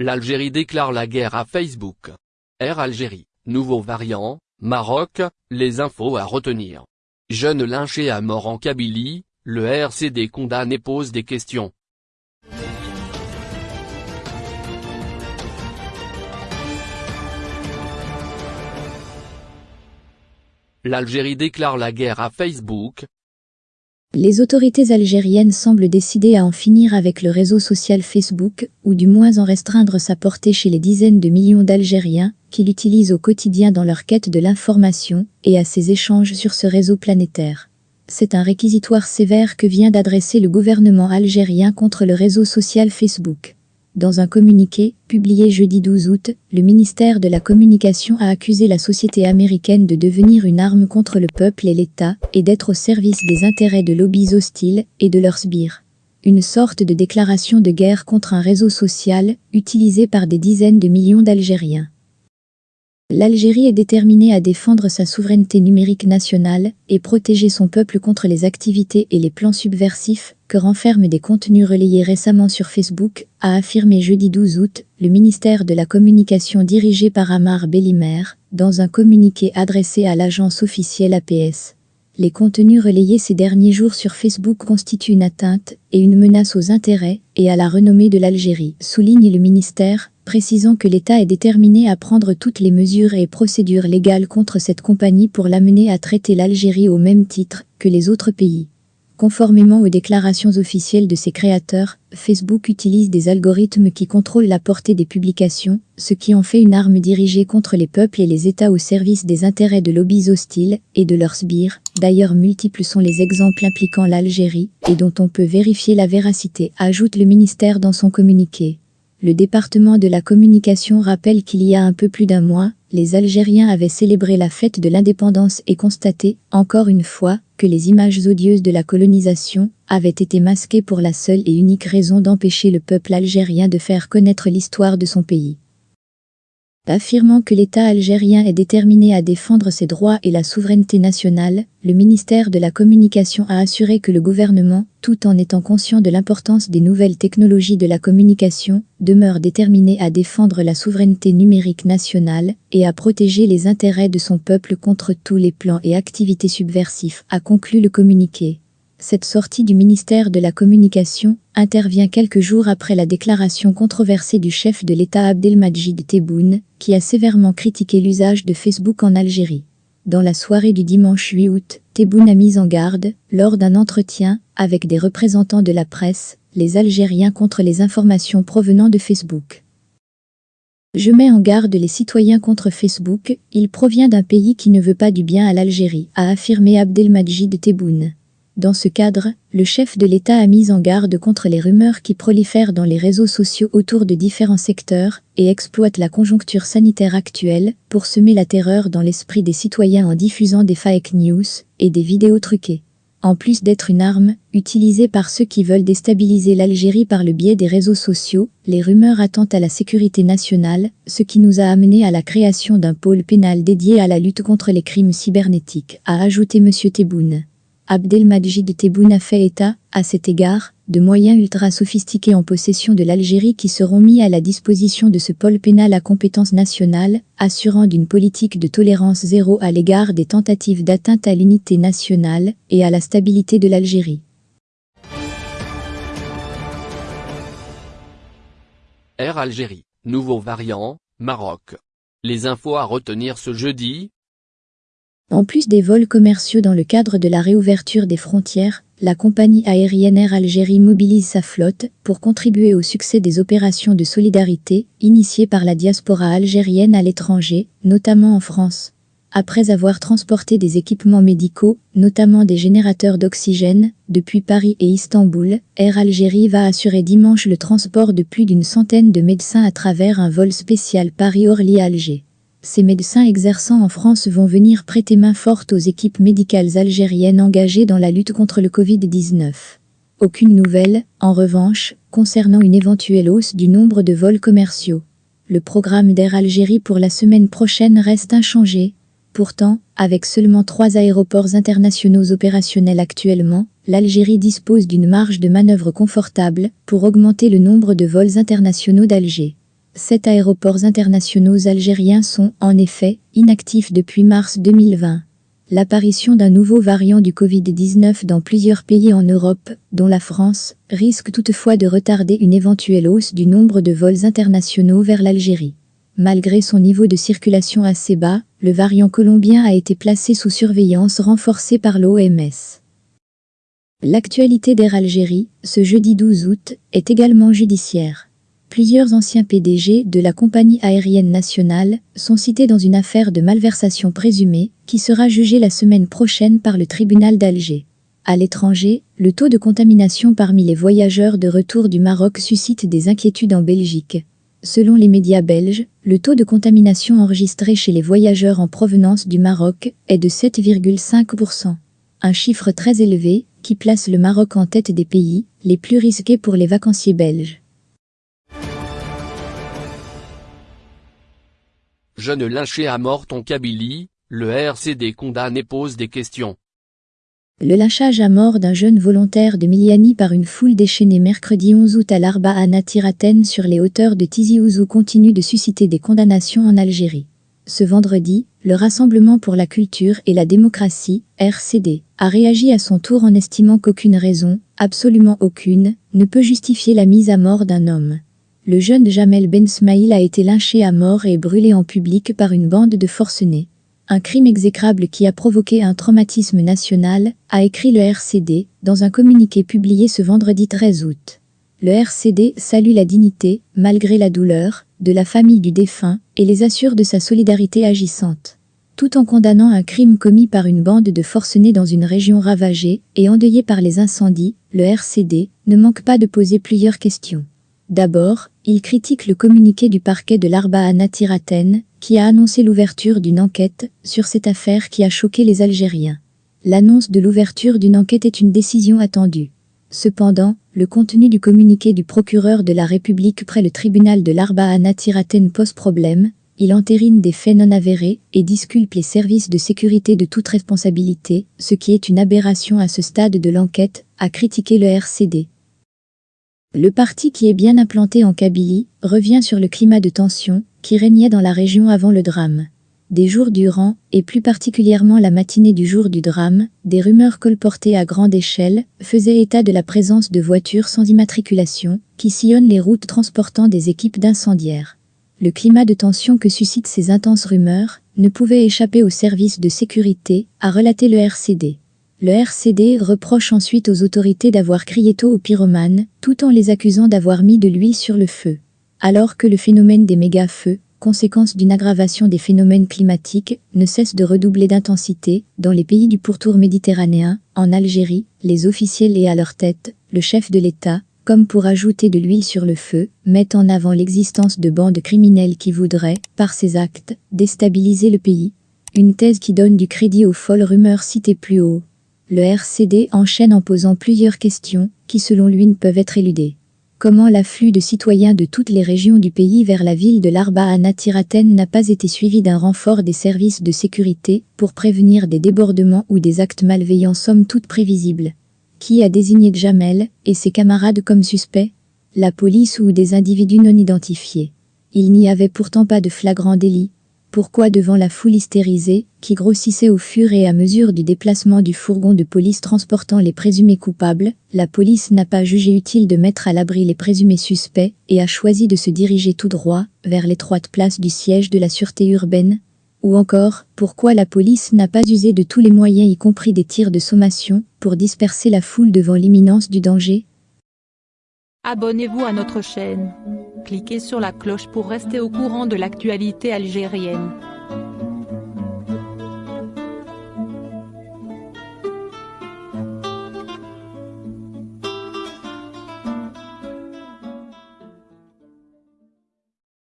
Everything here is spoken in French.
L'Algérie déclare la guerre à Facebook. Air Algérie, nouveau variant, Maroc, les infos à retenir. Jeune lynché à mort en Kabylie, le RCD condamne et pose des questions. L'Algérie déclare la guerre à Facebook, les autorités algériennes semblent décidées à en finir avec le réseau social Facebook, ou du moins en restreindre sa portée chez les dizaines de millions d'Algériens qui l'utilisent au quotidien dans leur quête de l'information et à ses échanges sur ce réseau planétaire. C'est un réquisitoire sévère que vient d'adresser le gouvernement algérien contre le réseau social Facebook. Dans un communiqué, publié jeudi 12 août, le ministère de la Communication a accusé la société américaine de devenir une arme contre le peuple et l'État, et d'être au service des intérêts de lobbies hostiles et de leurs sbires. Une sorte de déclaration de guerre contre un réseau social, utilisé par des dizaines de millions d'Algériens. L'Algérie est déterminée à défendre sa souveraineté numérique nationale et protéger son peuple contre les activités et les plans subversifs que renferment des contenus relayés récemment sur Facebook, a affirmé jeudi 12 août le ministère de la Communication dirigé par Amar Bellimer, dans un communiqué adressé à l'agence officielle APS. Les contenus relayés ces derniers jours sur Facebook constituent une atteinte et une menace aux intérêts et à la renommée de l'Algérie, souligne le ministère, précisant que l'État est déterminé à prendre toutes les mesures et procédures légales contre cette compagnie pour l'amener à traiter l'Algérie au même titre que les autres pays. Conformément aux déclarations officielles de ses créateurs, Facebook utilise des algorithmes qui contrôlent la portée des publications, ce qui en fait une arme dirigée contre les peuples et les États au service des intérêts de lobbies hostiles et de leurs sbires. D'ailleurs multiples sont les exemples impliquant l'Algérie et dont on peut vérifier la véracité, ajoute le ministère dans son communiqué. Le département de la communication rappelle qu'il y a un peu plus d'un mois, les Algériens avaient célébré la fête de l'indépendance et constaté, encore une fois, que les images odieuses de la colonisation avaient été masquées pour la seule et unique raison d'empêcher le peuple algérien de faire connaître l'histoire de son pays. Affirmant que l'État algérien est déterminé à défendre ses droits et la souveraineté nationale, le ministère de la Communication a assuré que le gouvernement, tout en étant conscient de l'importance des nouvelles technologies de la communication, demeure déterminé à défendre la souveraineté numérique nationale et à protéger les intérêts de son peuple contre tous les plans et activités subversifs, a conclu le communiqué. Cette sortie du ministère de la Communication intervient quelques jours après la déclaration controversée du chef de l'État Abdelmajid Tebboune, qui a sévèrement critiqué l'usage de Facebook en Algérie. Dans la soirée du dimanche 8 août, Tebboune a mis en garde, lors d'un entretien avec des représentants de la presse, les Algériens contre les informations provenant de Facebook. Je mets en garde les citoyens contre Facebook, il provient d'un pays qui ne veut pas du bien à l'Algérie, a affirmé Abdelmajid Tebboune. Dans ce cadre, le chef de l'État a mis en garde contre les rumeurs qui prolifèrent dans les réseaux sociaux autour de différents secteurs et exploitent la conjoncture sanitaire actuelle pour semer la terreur dans l'esprit des citoyens en diffusant des fake news et des vidéos truquées. En plus d'être une arme, utilisée par ceux qui veulent déstabiliser l'Algérie par le biais des réseaux sociaux, les rumeurs attentent à la sécurité nationale, ce qui nous a amené à la création d'un pôle pénal dédié à la lutte contre les crimes cybernétiques, a ajouté M. Tebboune. Abdelmajid Tebboune a fait état, à cet égard, de moyens ultra sophistiqués en possession de l'Algérie qui seront mis à la disposition de ce pôle pénal à compétence nationale, assurant d'une politique de tolérance zéro à l'égard des tentatives d'atteinte à l'unité nationale et à la stabilité de l'Algérie. Air Algérie, nouveau variant, Maroc. Les infos à retenir ce jeudi, en plus des vols commerciaux dans le cadre de la réouverture des frontières, la compagnie aérienne Air Algérie mobilise sa flotte pour contribuer au succès des opérations de solidarité initiées par la diaspora algérienne à l'étranger, notamment en France. Après avoir transporté des équipements médicaux, notamment des générateurs d'oxygène, depuis Paris et Istanbul, Air Algérie va assurer dimanche le transport de plus d'une centaine de médecins à travers un vol spécial Paris-Orly-Alger ces médecins exerçant en France vont venir prêter main forte aux équipes médicales algériennes engagées dans la lutte contre le Covid-19. Aucune nouvelle, en revanche, concernant une éventuelle hausse du nombre de vols commerciaux. Le programme d'Air Algérie pour la semaine prochaine reste inchangé. Pourtant, avec seulement trois aéroports internationaux opérationnels actuellement, l'Algérie dispose d'une marge de manœuvre confortable pour augmenter le nombre de vols internationaux d'Alger. Sept aéroports internationaux algériens sont, en effet, inactifs depuis mars 2020. L'apparition d'un nouveau variant du Covid-19 dans plusieurs pays en Europe, dont la France, risque toutefois de retarder une éventuelle hausse du nombre de vols internationaux vers l'Algérie. Malgré son niveau de circulation assez bas, le variant colombien a été placé sous surveillance renforcée par l'OMS. L'actualité d'Air Algérie, ce jeudi 12 août, est également judiciaire. Plusieurs anciens PDG de la compagnie aérienne nationale sont cités dans une affaire de malversation présumée qui sera jugée la semaine prochaine par le tribunal d'Alger. À l'étranger, le taux de contamination parmi les voyageurs de retour du Maroc suscite des inquiétudes en Belgique. Selon les médias belges, le taux de contamination enregistré chez les voyageurs en provenance du Maroc est de 7,5%. Un chiffre très élevé qui place le Maroc en tête des pays les plus risqués pour les vacanciers belges. Jeune lynché à mort en Kabylie, le RCD condamne et pose des questions. Le lynchage à mort d'un jeune volontaire de Miliani par une foule déchaînée mercredi 11 août à l'Arba à sur les hauteurs de Tizi Ouzou continue de susciter des condamnations en Algérie. Ce vendredi, le Rassemblement pour la culture et la démocratie, RCD, a réagi à son tour en estimant qu'aucune raison, absolument aucune, ne peut justifier la mise à mort d'un homme. Le jeune Jamel Ben Smaïl a été lynché à mort et brûlé en public par une bande de forcenés. Un crime exécrable qui a provoqué un traumatisme national, a écrit le RCD, dans un communiqué publié ce vendredi 13 août. Le RCD salue la dignité, malgré la douleur, de la famille du défunt, et les assure de sa solidarité agissante. Tout en condamnant un crime commis par une bande de forcenés dans une région ravagée et endeuillée par les incendies, le RCD ne manque pas de poser plusieurs questions. D'abord, il critique le communiqué du parquet de l'Arba à Natiraten, qui a annoncé l'ouverture d'une enquête sur cette affaire qui a choqué les Algériens. L'annonce de l'ouverture d'une enquête est une décision attendue. Cependant, le contenu du communiqué du procureur de la République près le tribunal de l'Arba à Natiraten pose problème, il entérine des faits non avérés et disculpe les services de sécurité de toute responsabilité, ce qui est une aberration à ce stade de l'enquête, a critiqué le RCD. Le parti qui est bien implanté en Kabylie revient sur le climat de tension qui régnait dans la région avant le drame. Des jours durant, et plus particulièrement la matinée du jour du drame, des rumeurs colportées à grande échelle faisaient état de la présence de voitures sans immatriculation qui sillonnent les routes transportant des équipes d'incendiaires. Le climat de tension que suscitent ces intenses rumeurs ne pouvait échapper aux services de sécurité, a relaté le RCD. Le RCD reproche ensuite aux autorités d'avoir crié tôt aux pyromanes, tout en les accusant d'avoir mis de l'huile sur le feu. Alors que le phénomène des méga-feux, conséquence d'une aggravation des phénomènes climatiques, ne cesse de redoubler d'intensité, dans les pays du pourtour méditerranéen, en Algérie, les officiels et à leur tête, le chef de l'État, comme pour ajouter de l'huile sur le feu, mettent en avant l'existence de bandes criminelles qui voudraient, par ces actes, déstabiliser le pays. Une thèse qui donne du crédit aux folles rumeurs citées plus haut. Le RCD enchaîne en posant plusieurs questions, qui selon lui ne peuvent être éludées. Comment l'afflux de citoyens de toutes les régions du pays vers la ville de l'Arba à Natiraten n'a pas été suivi d'un renfort des services de sécurité pour prévenir des débordements ou des actes malveillants somme toute prévisibles? Qui a désigné Jamel et ses camarades comme suspects? La police ou des individus non identifiés? Il n'y avait pourtant pas de flagrant délit, pourquoi devant la foule hystérisée, qui grossissait au fur et à mesure du déplacement du fourgon de police transportant les présumés coupables, la police n'a pas jugé utile de mettre à l'abri les présumés suspects et a choisi de se diriger tout droit vers l'étroite place du siège de la sûreté urbaine? Ou encore, pourquoi la police n'a pas usé de tous les moyens y compris des tirs de sommation pour disperser la foule devant l'imminence du danger? Abonnez-vous à notre chaîne. Cliquez sur la cloche pour rester au courant de l'actualité algérienne.